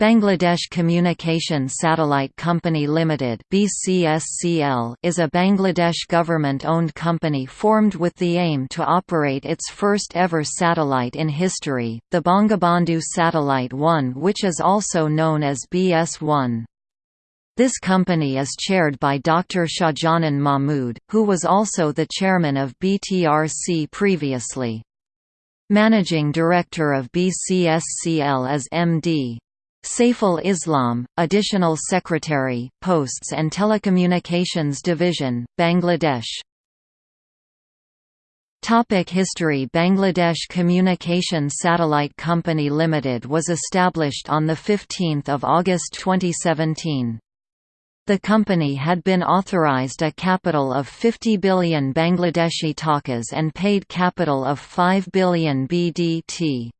Bangladesh Communication Satellite Company Limited (BCSCL) is a Bangladesh government-owned company formed with the aim to operate its first ever satellite in history, the Bangabandhu Satellite 1 which is also known as BS-1. This company is chaired by Dr. Shahjahan Mahmood, who was also the chairman of BTRC previously. Managing Director of BCSCL is MD. Saiful Islam, Additional Secretary, Posts and Telecommunications Division, Bangladesh Topic History Bangladesh Communication Satellite Company Limited was established on 15 August 2017. The company had been authorized a capital of 50 billion Bangladeshi takas and paid capital of 5 billion BDT.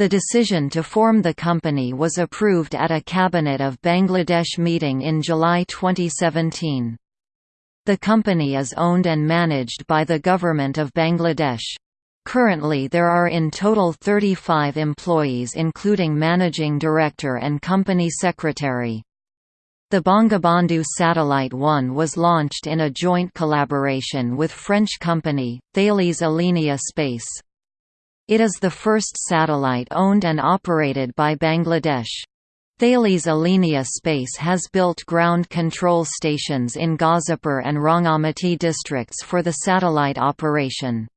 The decision to form the company was approved at a Cabinet of Bangladesh meeting in July 2017. The company is owned and managed by the Government of Bangladesh. Currently there are in total 35 employees including managing director and company secretary. The Bangabandhu Satellite 1 was launched in a joint collaboration with French company, Thales Alenia Space. It is the first satellite owned and operated by Bangladesh. Thales Alenia Space has built ground control stations in Gazipur and Rangamati districts for the satellite operation.